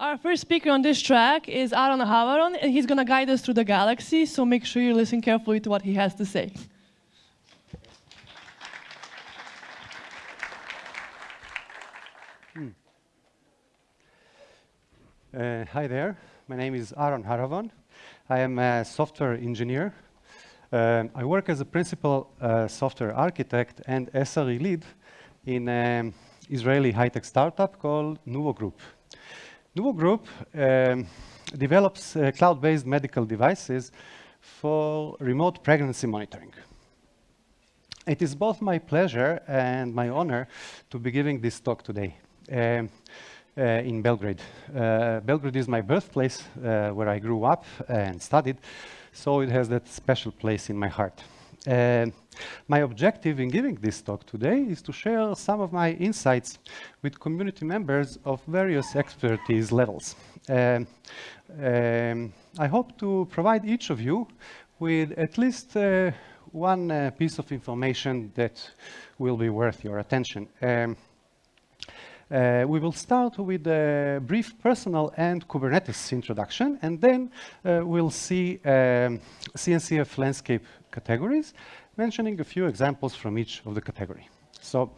Our first speaker on this track is Aaron Havaron, and he's going to guide us through the galaxy, so make sure you listen carefully to what he has to say. Hmm. Uh, hi there, my name is Aaron Haravan. I am a software engineer. Um, I work as a principal uh, software architect and SRE lead in an Israeli high-tech startup called Nuvo Group. Nuvo Group um, develops uh, cloud-based medical devices for remote pregnancy monitoring. It is both my pleasure and my honor to be giving this talk today. Um, uh, in Belgrade. Uh, Belgrade is my birthplace, uh, where I grew up and studied, so it has that special place in my heart. My objective in giving this talk today is to share some of my insights with community members of various expertise levels. Um, um, I hope to provide each of you with at least uh, one uh, piece of information that will be worth your attention. Um, uh, we will start with a brief personal and Kubernetes introduction, and then uh, we'll see um, CNCF landscape categories, mentioning a few examples from each of the category. So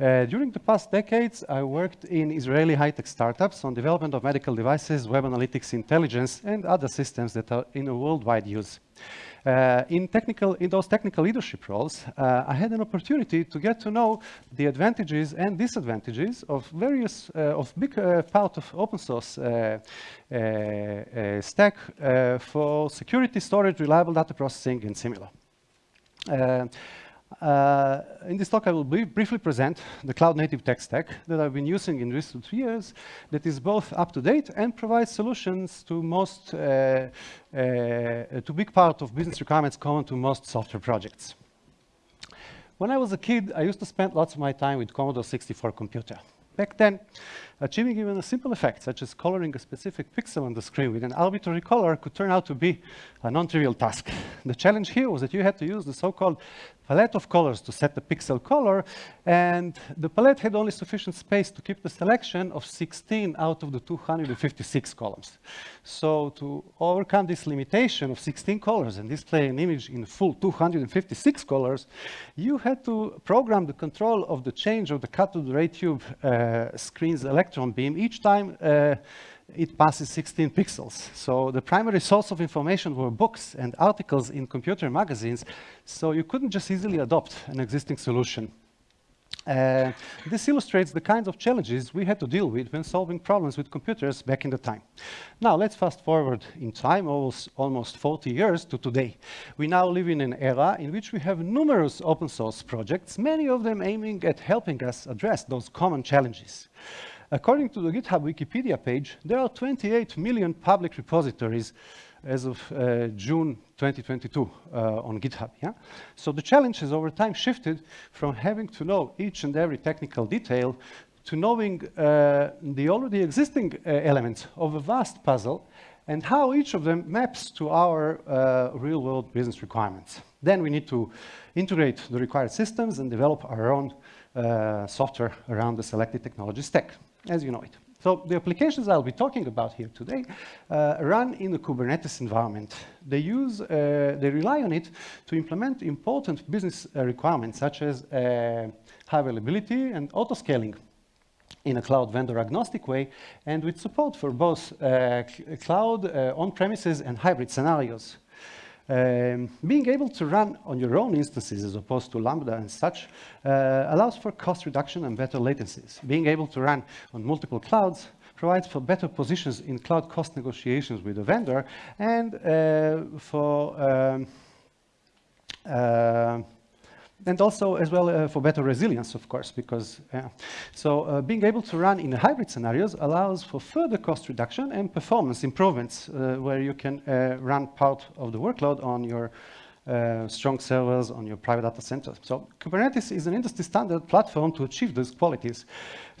uh, during the past decades, I worked in Israeli high-tech startups on development of medical devices, web analytics, intelligence, and other systems that are in a worldwide use. Uh, in, technical, in those technical leadership roles, uh, I had an opportunity to get to know the advantages and disadvantages of various, uh, of big uh, part of open source uh, uh, stack for security, storage, reliable data processing, and similar. Uh, in this talk, I will briefly present the cloud-native tech stack that I've been using in recent years that is both up-to-date and provides solutions to most, uh, uh, to big part of business requirements common to most software projects. When I was a kid, I used to spend lots of my time with Commodore 64 computer. Back then, achieving even a simple effect, such as coloring a specific pixel on the screen with an arbitrary color, could turn out to be a non-trivial task. The challenge here was that you had to use the so-called palette of colors to set the pixel color, and the palette had only sufficient space to keep the selection of 16 out of the 256 columns. So to overcome this limitation of 16 colors and display an image in full 256 colors, you had to program the control of the change of the cathode ray tube uh, screen's electron beam each time uh, it passes 16 pixels. So the primary source of information were books and articles in computer magazines, so you couldn't just easily adopt an existing solution. Uh, this illustrates the kinds of challenges we had to deal with when solving problems with computers back in the time. Now, let's fast forward in time, almost, almost 40 years to today. We now live in an era in which we have numerous open source projects, many of them aiming at helping us address those common challenges. According to the GitHub Wikipedia page, there are 28 million public repositories as of uh, June 2022 uh, on GitHub. Yeah? So the challenge has over time shifted from having to know each and every technical detail to knowing uh, the already existing uh, elements of a vast puzzle and how each of them maps to our uh, real-world business requirements. Then we need to integrate the required systems and develop our own uh, software around the selected technology stack as you know it. So the applications I'll be talking about here today uh, run in the Kubernetes environment. They use, uh, they rely on it to implement important business uh, requirements such as uh, high availability and auto-scaling in a cloud vendor agnostic way and with support for both uh, cloud, uh, on-premises and hybrid scenarios. Um, being able to run on your own instances as opposed to Lambda and such uh, allows for cost reduction and better latencies. Being able to run on multiple clouds provides for better positions in cloud cost negotiations with the vendor and uh, for um, uh, and also as well uh, for better resilience, of course, because uh, so uh, being able to run in hybrid scenarios allows for further cost reduction and performance improvements uh, where you can uh, run part of the workload on your uh, strong servers on your private data center. So Kubernetes is an industry standard platform to achieve those qualities.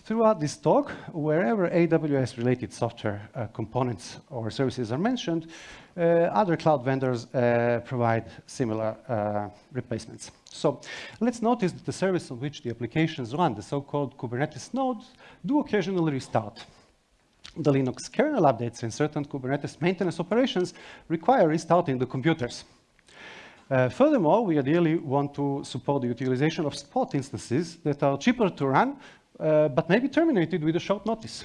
Throughout this talk, wherever AWS-related software components or services are mentioned, other cloud vendors provide similar replacements. So let's notice that the service on which the applications run, the so-called Kubernetes nodes, do occasionally restart. the Linux kernel updates and certain Kubernetes maintenance operations require restarting the computers. Uh, furthermore, we ideally want to support the utilization of spot instances that are cheaper to run, uh, but may be terminated with a short notice.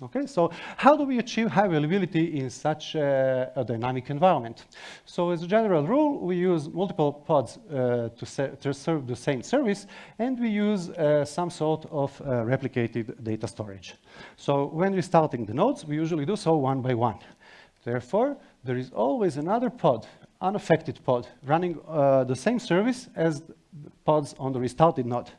Okay, so how do we achieve high availability in such uh, a dynamic environment? So as a general rule, we use multiple pods uh, to, to, serve the same service, and we use uh, some sort of uh, replicated data storage. So when restarting the nodes, we usually do so one by one. Therefore, there is always another pod, unaffected pod, running uh, the same service as pods on the restarted node.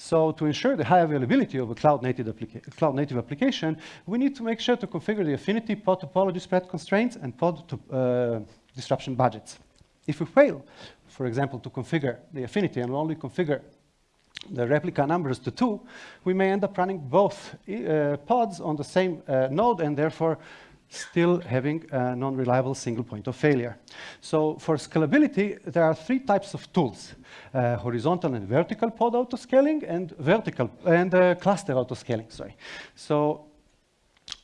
So to ensure the high availability of a cloud-native applica cloud -native application, we need to make sure to configure the affinity, pod topology spread constraints, and pod to, uh, disruption budgets. If we fail, for example, to configure the affinity and only configure the replica numbers to two, we may end up running both uh, pods on the same uh, node and therefore still having a non-reliable single point of failure. So for scalability, there are three types of tools, uh, horizontal and vertical pod autoscaling and vertical and uh, cluster autoscaling, sorry. So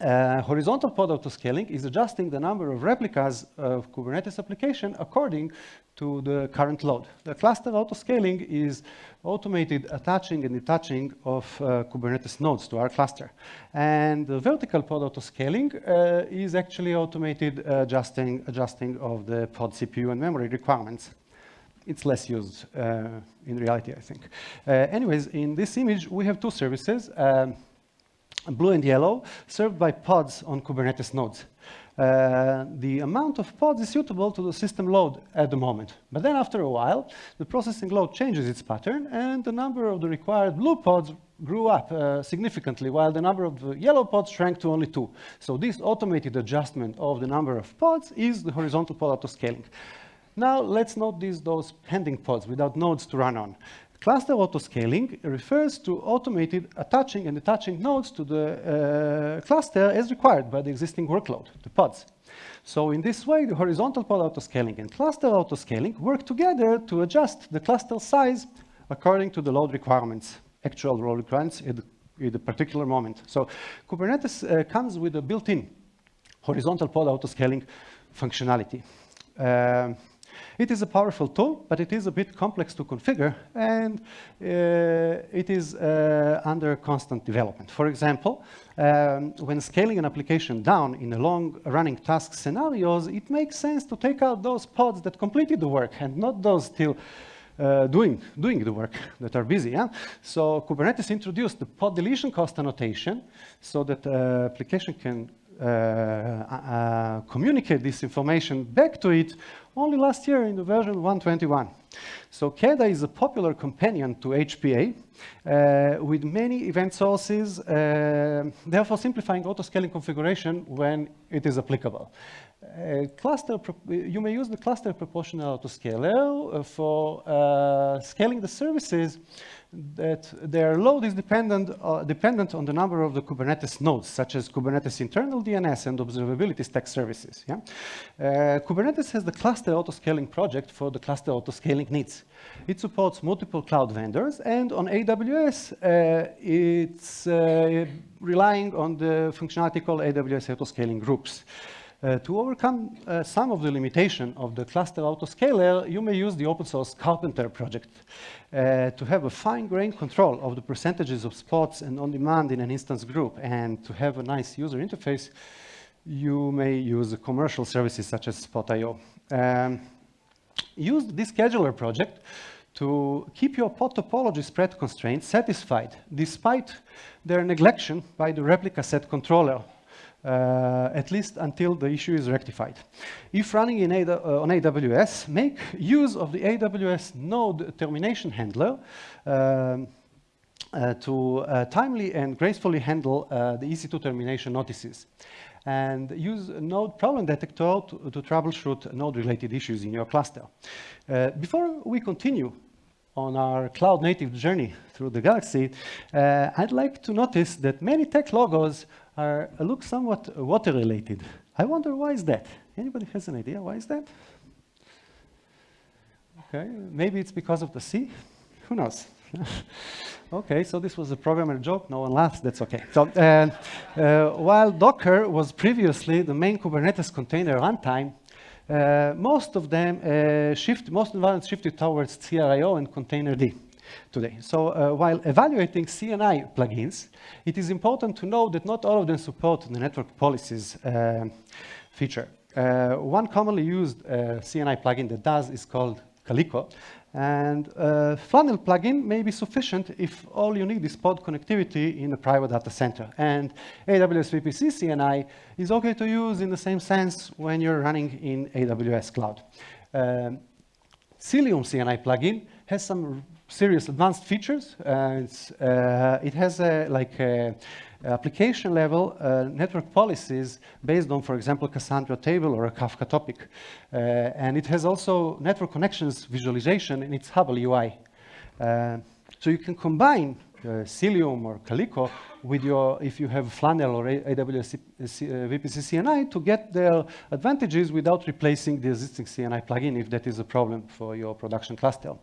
uh, horizontal pod autoscaling is adjusting the number of replicas of Kubernetes application according to the current load. The cluster autoscaling is automated attaching and detaching of uh, Kubernetes nodes to our cluster. And the vertical pod autoscaling uh, is actually automated adjusting, adjusting of the pod CPU and memory requirements. It's less used uh, in reality, I think. Uh, anyways, in this image, we have two services. Um, blue and yellow, served by pods on Kubernetes nodes. Uh, the amount of pods is suitable to the system load at the moment. But then after a while, the processing load changes its pattern and the number of the required blue pods grew up uh, significantly while the number of the yellow pods shrank to only two. So this automated adjustment of the number of pods is the horizontal pod autoscaling. Now let's note these, those pending pods without nodes to run on. Cluster autoscaling refers to automated attaching and detaching nodes to the uh, cluster as required by the existing workload, the pods. So in this way, the horizontal pod autoscaling and cluster autoscaling work together to adjust the cluster size according to the load requirements, actual load requirements at, at a particular moment. So Kubernetes uh, comes with a built-in horizontal pod autoscaling functionality. Uh, it is a powerful tool, but it is a bit complex to configure, and uh, it is uh, under constant development. For example, um, when scaling an application down in a long-running task scenarios, it makes sense to take out those pods that completed the work and not those still uh, doing, doing the work that are busy. Yeah? So Kubernetes introduced the pod deletion cost annotation so that the application can uh, uh, communicate this information back to it only last year in the version 121. So KEDA is a popular companion to HPA uh, with many event sources, uh, therefore simplifying autoscaling configuration when it is applicable. Uh, cluster, you may use the cluster proportional autoscaler uh, for uh, scaling the services that their load is dependent, uh, dependent on the number of the Kubernetes nodes, such as Kubernetes internal DNS and observability stack services. Yeah? Uh, Kubernetes has the cluster autoscaling project for the cluster autoscaling needs. It supports multiple cloud vendors, and on AWS, uh, it's uh, relying on the functionality called AWS autoscaling groups. Uh, to overcome uh, some of the limitation of the cluster autoscaler, you may use the open source Karpenter project uh, to have a fine-grained control of the percentages of spots and on-demand in an instance group. And to have a nice user interface, you may use commercial services such as Spot.io. Um, use this scheduler project to keep your pod topology spread constraints satisfied despite their neglection by the replica set controller uh, at least until the issue is rectified. If running in uh, on AWS, make use of the AWS node termination handler um, uh, to uh, timely and gracefully handle uh, the EC2 termination notices. And use node problem detector to, to troubleshoot node-related issues in your cluster. Uh, before we continue on our cloud native journey through the galaxy, I'd like to notice that many tech logos are, look somewhat water related. I wonder why is that? Anybody has an idea why is that? Okay, maybe it's because of the sea. Who knows? okay, so this was a programmer joke. No one laughs. That's okay. So uh, uh, while Docker was previously the main Kubernetes container runtime, uh, most of them uh, shift, most environments shifted towards CRI-O and Containerd today. So uh, while evaluating CNI plugins, it is important to know that not all of them support the network policies uh, feature. Uh, one commonly used uh, CNI plugin that does is called Calico. And uh, Flannel plugin may be sufficient if all you need is pod connectivity in a private data center. And AWS VPC CNI is okay to use in the same sense when you're running in AWS cloud. Um, Cilium CNI plugin has some serious advanced features. Uh, uh, it has a, like a, application level uh, network policies based on, for example, Cassandra table or a Kafka topic. And it has also network connections visualization in its Hubble UI. So you can combine uh, Cilium or Calico with your, if you have Flannel or AWS VPC CNI to get their advantages without replacing the existing CNI plugin if that is a problem for your production cluster.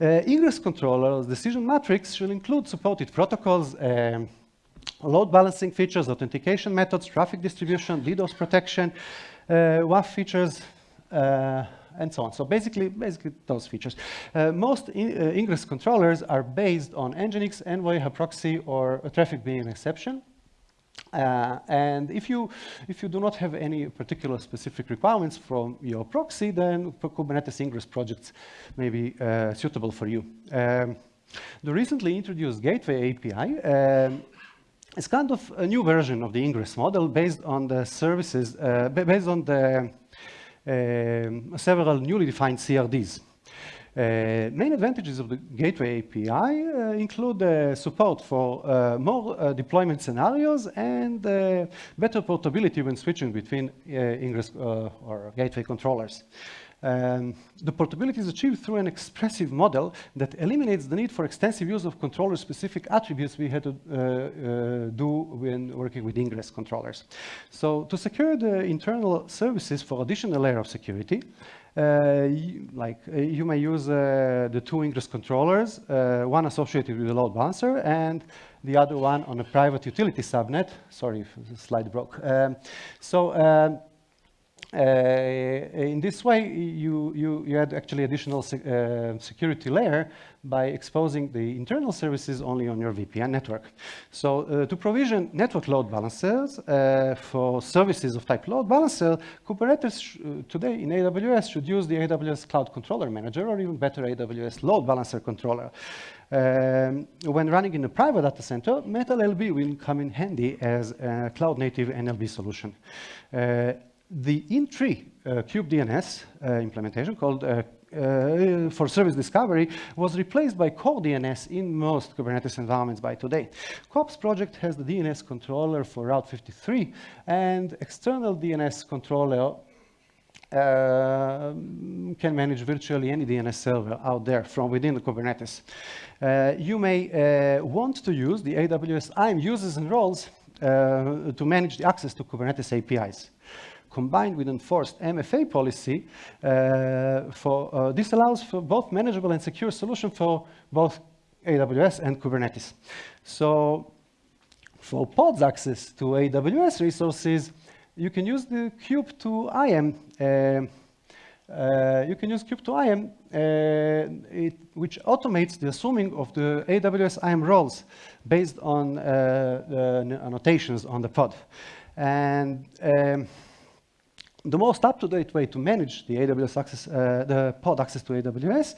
Uh, ingress controllers, decision matrix should include supported protocols, um, load balancing features, authentication methods, Traefik distribution, DDoS protection, uh, WAF features, uh, and so on. So basically, basically those features. Uh, most in, uh, ingress controllers are based on Nginx, Envoy, proxy, or a traffic being an exception. Uh, and if you, if you do not have any particular specific requirements from your proxy, then Kubernetes Ingress projects may be uh, suitable for you. Um, the recently introduced Gateway API um, is kind of a new version of the Ingress model based on the services, uh, based on the um, several newly defined CRDs. Uh, main advantages of the Gateway API uh, include uh, support for more deployment scenarios and better portability when switching between Ingress or Gateway controllers. Um, the portability is achieved through an expressive model that eliminates the need for extensive use of controller-specific attributes we had to uh, uh, do when working with ingress controllers. So to secure the internal services for additional layer of security, you, like uh, you may use uh, the two ingress controllers, uh, one associated with the load balancer and the other one on a private utility subnet. Sorry if the slide broke. Um, so um, uh, in this way, you, you, you add actually additional se uh, security layer by exposing the internal services only on your VPN network. So uh, to provision network load balancers uh, for services of type load balancer, Kubernetes uh, today in AWS should use the AWS Cloud Controller Manager or even better AWS Load Balancer Controller. Um, when running in a private data center, MetalLB will come in handy as a cloud-native NLB solution. Uh, the in-tree uh, kubedns uh, implementation called uh, uh, for service discovery was replaced by CoreDNS in most Kubernetes environments by today. KOPS project has the DNS controller for Route 53 and external DNS controller uh, can manage virtually any DNS server out there from within the Kubernetes. Uh, you may uh, want to use the AWS IAM users and roles uh, to manage the access to Kubernetes APIs combined with enforced MFA policy, uh, for, uh, this allows for both manageable and secure solution for both AWS and Kubernetes. So for pods access to AWS resources, you can use the kube2iam. Uh, uh, you can use kube2iam, uh, it, which automates the assuming of the AWS IAM roles based on uh, the annotations on the pod. And um, the most up-to-date way to manage the AWS access, uh, the pod access to AWS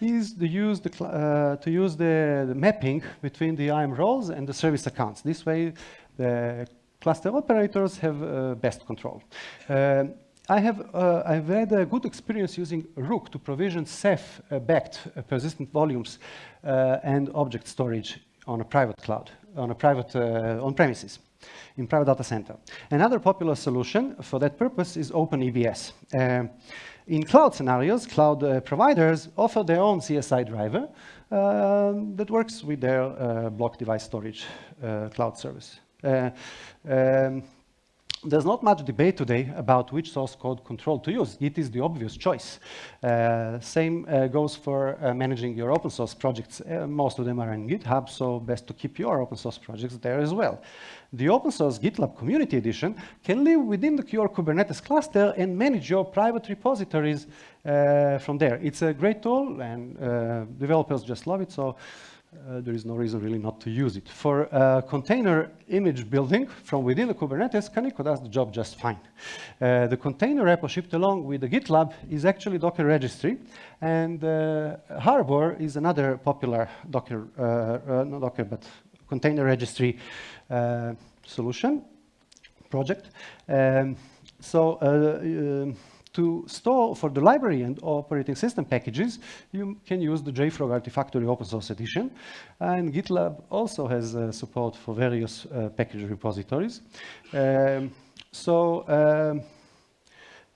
is to use the, uh, to use the, the, mapping between the IAM roles and the service accounts. This way, the cluster operators have uh, best control. Uh, I have uh, I've had a good experience using Rook to provision Ceph-backed uh, persistent volumes and object storage on a private cloud, on a private on premises in private data center. Another popular solution for that purpose is OpenEBS. Uh, in cloud scenarios, cloud uh, providers offer their own CSI driver uh, that works with their uh, block device storage uh, cloud service. Uh, um, there's not much debate today about which source code control to use. It is the obvious choice. Uh, same uh, goes for uh, managing your open source projects. Uh, most of them are in GitHub, so best to keep your open source projects there as well. The open source GitLab Community Edition can live within the your Kubernetes cluster and manage your private repositories uh, from there. It's a great tool and uh, developers just love it. So uh, there is no reason really not to use it. For uh, container image building from within the Kubernetes, Kaniko does the job just fine. Uh, the container repo shipped along with the GitLab is actually Docker registry, and uh, Harbor is another popular Docker, uh, uh, not Docker, but container registry solution project. Um, so um, to store for the library and operating system packages, you can use the JFrog Artifactory open source edition. And GitLab also has uh, support for various uh, package repositories. Um, so um,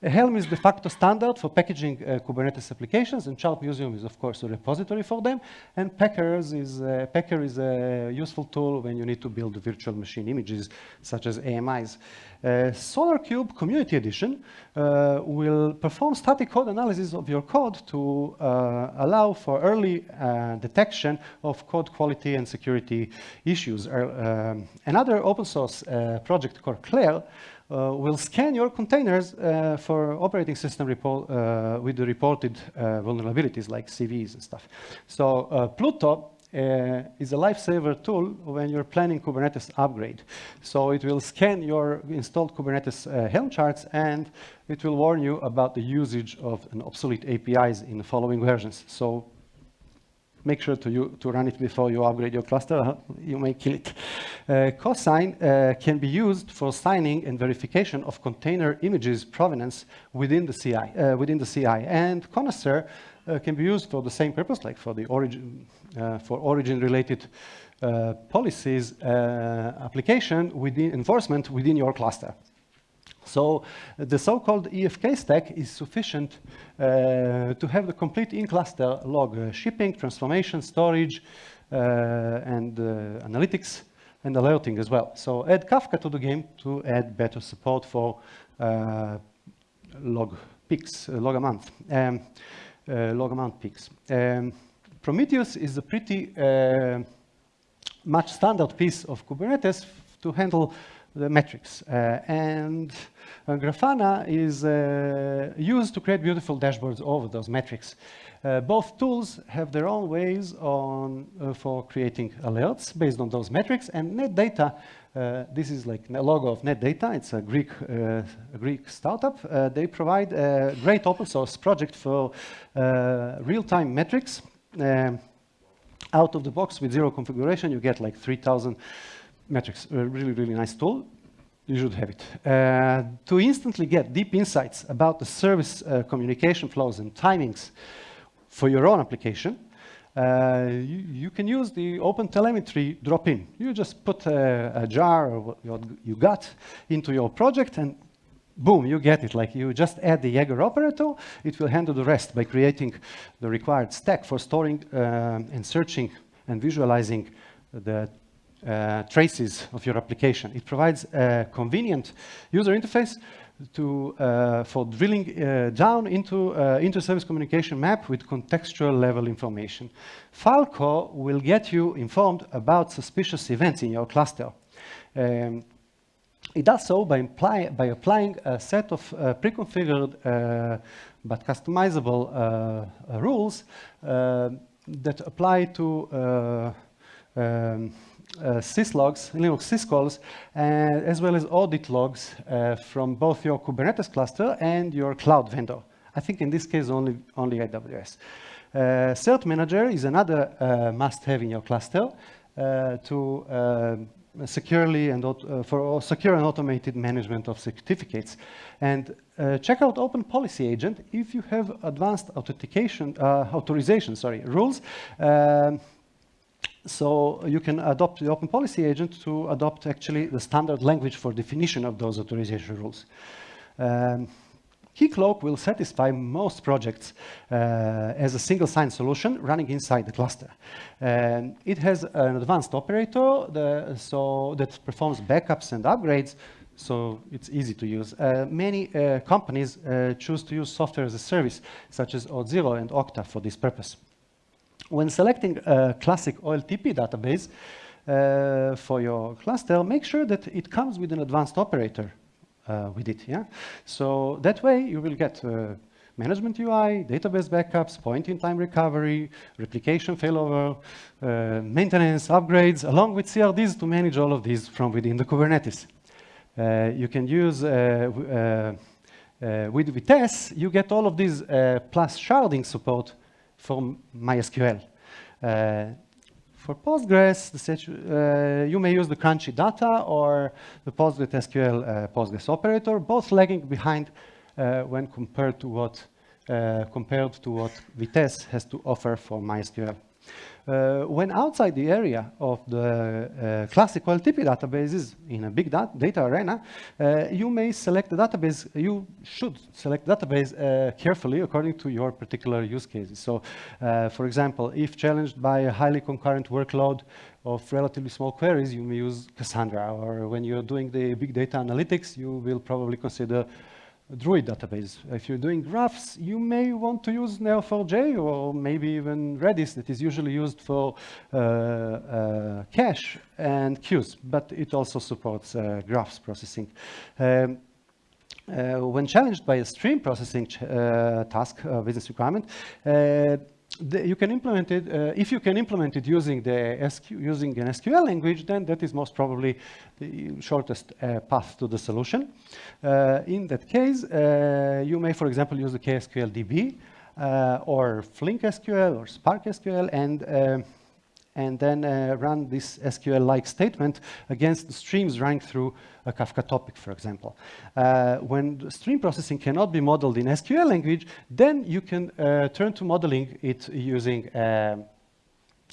Helm is the de facto standard for packaging uh, Kubernetes applications, and ChartMuseum is, of course, a repository for them. And Packers is, uh, Packer is a useful tool when you need to build virtual machine images, such as AMIs. Uh, SonarQube Community Edition uh, will perform static code analysis of your code to uh, allow for early uh, detection of code quality and security issues. Um, another open source project called Clair uh, will scan your containers uh, for operating system report, uh, with the reported vulnerabilities like CVEs and stuff. So Pluto uh, is a lifesaver tool when you're planning Kubernetes upgrade. So it will scan your installed Kubernetes uh, Helm charts and it will warn you about the usage of an obsolete APIs in the following versions. So make sure to, you, to run it before you upgrade your cluster, you may kill it. Uh, Cosign uh, can be used for signing and verification of container images provenance within the CI, uh, within the CI. And Connoisseur uh, can be used for the same purpose, like for the origin, uh, for origin-related uh, policies application within enforcement within your cluster. So the so-called EFK stack is sufficient uh, to have the complete in-cluster log uh, shipping, transformation, storage, uh, and uh, analytics and alerting as well. So add Kafka to the game to add better support for uh, log peaks, uh, log amount, um, log amount peaks. Um, Prometheus is a pretty much standard piece of Kubernetes to handle the metrics. Uh, and uh, Grafana is uh, used to create beautiful dashboards over those metrics. Uh, both tools have their own ways on, uh, for creating alerts based on those metrics, and NetData, uh, this is like a logo of NetData, it's a Greek, a Greek startup. they provide a great open source project for real-time metrics. Um, out of the box with zero configuration, you get like 3,000 metrics, a really, really nice tool. You should have it. Uh, to instantly get deep insights about the service uh, communication flows and timings for your own application, uh, you, you, can use the open telemetry drop-in. You just put a, a jar or what you got into your project and boom, you get it. Like you just add the Jaeger operator, it will handle the rest by creating the required stack for storing uh, and searching and visualizing the uh, traces of your application. It provides a convenient user interface to, uh, for drilling uh, down into uh, inter-service communication map with contextual level information. Falco will get you informed about suspicious events in your cluster. Um, it does so by, by, applying a set of uh, pre-configured uh, but customizable uh, rules that apply to um, uh, syslogs, Linux syscalls, uh, as well as audit logs uh, from both your Kubernetes cluster and your cloud vendor. I think in this case only, only AWS. Uh, Cert Manager is another uh, must-have in your cluster uh, to securely and for secure and automated management of certificates. And check out Open Policy Agent if you have advanced authentication, authorization sorry, rules. Um, so you can adopt the Open Policy Agent to adopt actually the standard language for definition of those authorization rules. Um, Keycloak will satisfy most projects uh, as a single sign solution running inside the cluster. Um, it has an advanced operator the, so that performs backups and upgrades so it's easy to use. Uh, many uh, companies uh, choose to use software as a service, such as Auth0 and Okta for this purpose. When selecting a classic OLTP database uh, for your cluster, make sure that it comes with an advanced operator uh, with it. Yeah? So that way you will get uh, management UI, database backups, point-in-time recovery, replication failover, uh, maintenance, upgrades, along with CRDs to manage all of these from within the Kubernetes. Uh, you can use, uh, uh, with Vitess, you get all of these plus sharding support for MySQL. For Postgres, uh, you may use the crunchy data or the PostgreSQL uh, Postgres operator, both lagging behind uh, when compared to what compared to what Vitess has to offer for MySQL. Uh, when outside the area of the uh, classical TP databases in a big dat data arena, uh, you may select the database, you should select database uh, carefully according to your particular use cases. So, uh, for example, if challenged by a highly concurrent workload of relatively small queries, you may use Cassandra, or when you're doing the big data analytics, you will probably consider Druid database. If you're doing graphs, you may want to use Neo4j or maybe even Redis that is usually used for uh, uh, cache and queues, but it also supports uh, graphs processing. Um, uh, when challenged by a stream processing uh, task, uh, business requirement, the, you can implement it, uh, if you can implement it using, the SQ, using an SQL language, then that is most probably the shortest uh, path to the solution. Uh, in that case, uh, you may, for example, use the KSQL DB uh, or Flink SQL or Spark SQL and uh, and then uh, run this SQL-like statement against the streams running through a Kafka topic, for example. Uh, when stream processing cannot be modeled in SQL language, then you can uh, turn to modeling it using uh,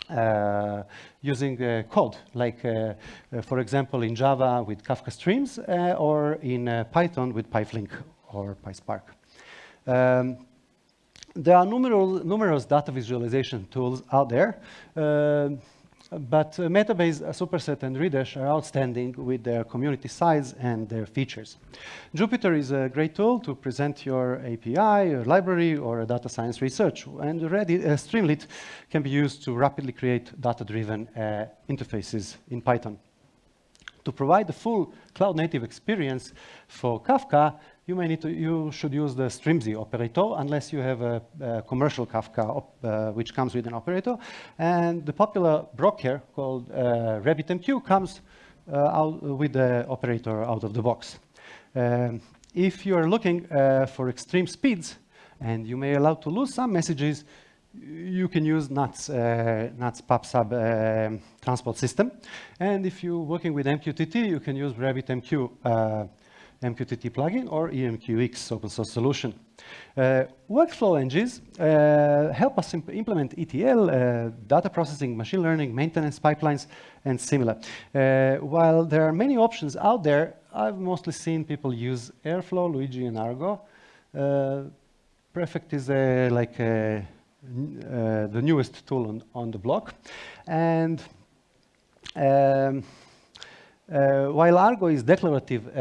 uh, using uh, code, like, for example, in Java with Kafka streams, or in Python with PyFlink or PySpark. Um, there are numerous, numerous data visualization tools out there, uh, but uh, Metabase, uh, Superset, and Redash are outstanding with their community size and their features. Jupyter is a great tool to present your API, your library, or a data science research. And Reddit, uh, Streamlit can be used to rapidly create data-driven uh, interfaces in Python. To provide the full cloud-native experience for Kafka, you may need to, you should use the Strimzi operator unless you have a, a commercial Kafka uh, which comes with an operator. And the popular broker called uh, RabbitMQ comes uh, out with the operator out of the box. Um, if you are looking uh, for extreme speeds and you may allow to lose some messages, you can use NATS, uh, PubSub uh, transport system. And if you're working with MQTT, you can use RabbitMQ uh, MQTT plugin or EMQX open source solution. Uh, workflow engines uh, help us imp implement ETL, uh, data processing, machine learning, maintenance pipelines, and similar. Uh, while there are many options out there, I've mostly seen people use Airflow, Luigi, and Argo. Uh, Prefect is a, like uh, the newest tool on, on the block. And um, uh, while Argo is declarative uh,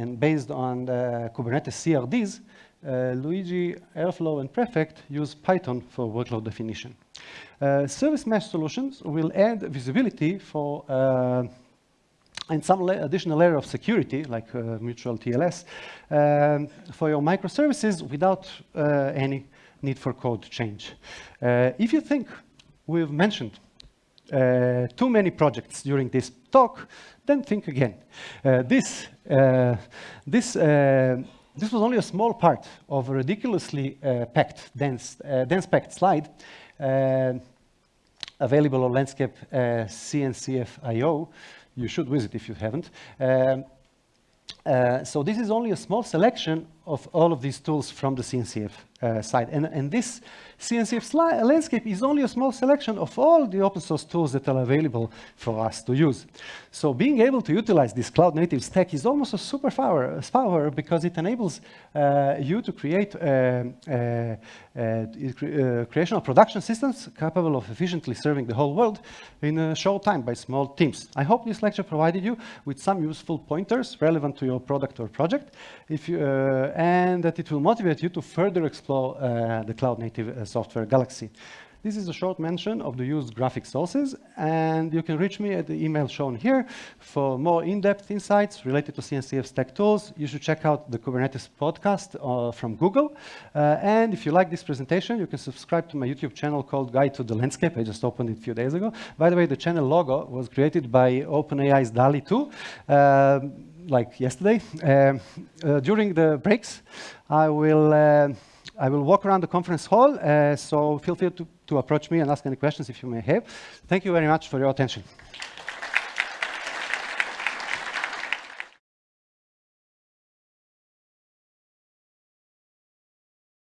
and based on Kubernetes CRDs, uh, Luigi, Airflow, and Prefect use Python for workload definition. Uh, service mesh solutions will add visibility for uh, and some la additional layer of security, like mutual TLS, um, for your microservices without any need for code change. if you think we've mentioned uh, too many projects during this talk, then think again. Uh, this, uh, this, uh, this was only a small part of a ridiculously uh, packed, dense, uh, dense packed slide available on Landscape CNCF.io. You should visit if you haven't. Um, uh, so this is only a small selection of all of these tools from the CNCF uh, side. And, and this CNCF landscape is only a small selection of all the open source tools that are available for us to use. So being able to utilize this cloud native stack is almost a superpower power because it enables uh, you to create uh, uh, uh creation of production systems capable of efficiently serving the whole world in a short time by small teams. I hope this lecture provided you with some useful pointers relevant to your product or project, if you, uh, and that it will motivate you to further explore uh, the cloud native software galaxy. This is a short mention of the used graphic sources, and you can reach me at the email shown here. For more in-depth insights related to CNCF stack tools, you should check out the Kubernetes podcast uh, from Google. Uh, and if you like this presentation, you can subscribe to my YouTube channel called Guide to the Landscape. I just opened it a few days ago. By the way, the channel logo was created by OpenAI's DALL-E 2. Uh, like yesterday. Um, uh, during the breaks, I will uh, I will walk around the conference hall, uh, so feel free to, to approach me and ask any questions if you may have. Thank you very much for your attention.